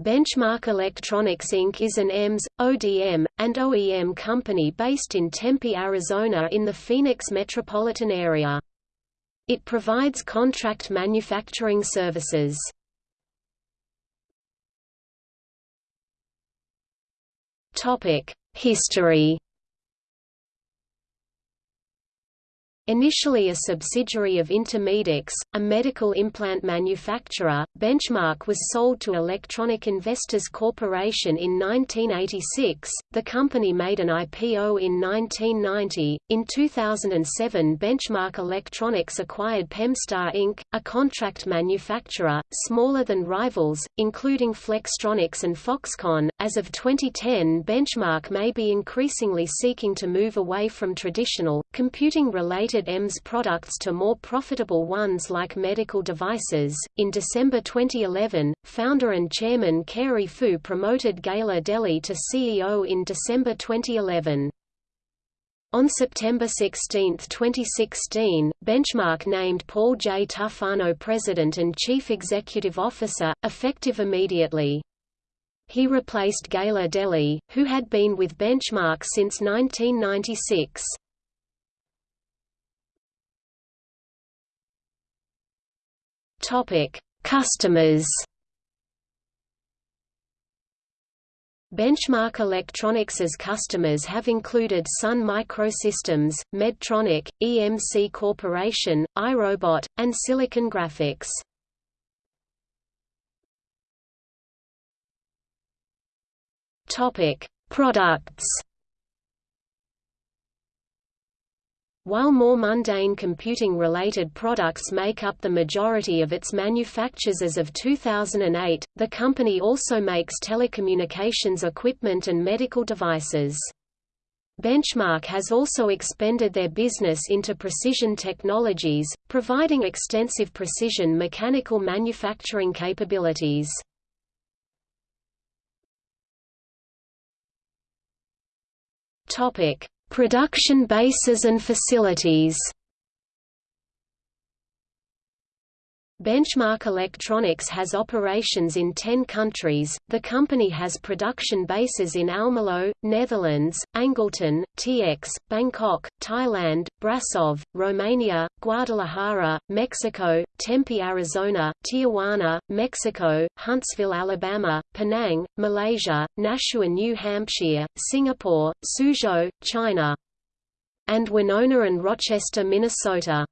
Benchmark Electronics Inc. is an EMS, ODM, and OEM company based in Tempe, Arizona in the Phoenix metropolitan area. It provides contract manufacturing services. History Initially a subsidiary of Intermedics, a medical implant manufacturer, Benchmark was sold to Electronic Investors Corporation in 1986. The company made an IPO in 1990. In 2007, Benchmark Electronics acquired Pemstar Inc., a contract manufacturer, smaller than rivals, including Flextronics and Foxconn. As of 2010, Benchmark may be increasingly seeking to move away from traditional, computing related EMS products to more profitable ones like medical devices. In December 2011, founder and chairman Cary Fu promoted Gayla Delly to CEO in December 2011. On September 16, 2016, Benchmark named Paul J. Tufano President and Chief Executive Officer, effective immediately. He replaced Gayla Delly, who had been with Benchmark since 1996. Topic: Customers. Benchmark Electronics's customers have included Sun Microsystems, Medtronic, EMC Corporation, iRobot, and Silicon Graphics. Topic: Products. While more mundane computing-related products make up the majority of its manufactures as of 2008, the company also makes telecommunications equipment and medical devices. Benchmark has also expanded their business into precision technologies, providing extensive precision mechanical manufacturing capabilities. Topic: Production bases and facilities Benchmark Electronics has operations in 10 countries. The company has production bases in Almelo, Netherlands, Angleton, TX, Bangkok, Thailand, Brasov, Romania, Guadalajara, Mexico, Tempe, Arizona, Tijuana, Mexico, Huntsville, Alabama, Penang, Malaysia, Nashua, New Hampshire, Singapore, Suzhou, China, and Winona and Rochester, Minnesota.